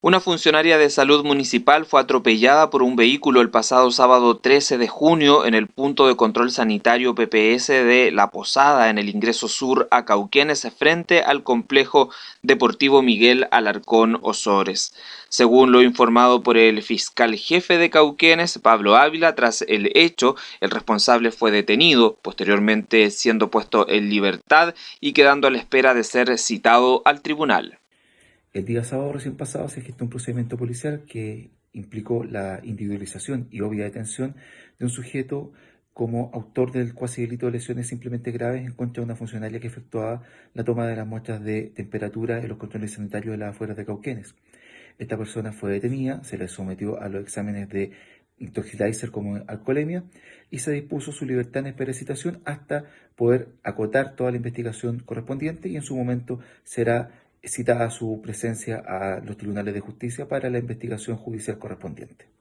Una funcionaria de salud municipal fue atropellada por un vehículo el pasado sábado 13 de junio en el punto de control sanitario PPS de La Posada en el ingreso sur a Cauquenes frente al complejo deportivo Miguel Alarcón Osores. Según lo informado por el fiscal jefe de Cauquenes, Pablo Ávila, tras el hecho, el responsable fue detenido, posteriormente siendo puesto en libertad y quedando a la espera de ser citado al tribunal. El día sábado recién pasado se gestó un procedimiento policial que implicó la individualización y obvia detención de un sujeto como autor del cuasi delito de lesiones simplemente graves en contra de una funcionaria que efectuaba la toma de las muestras de temperatura en los controles sanitarios de las afueras de Cauquenes. Esta persona fue detenida, se le sometió a los exámenes de intoxilizer como alcoholemia y se dispuso su libertad en espera hasta poder acotar toda la investigación correspondiente y en su momento será citada su presencia a los tribunales de justicia para la investigación judicial correspondiente.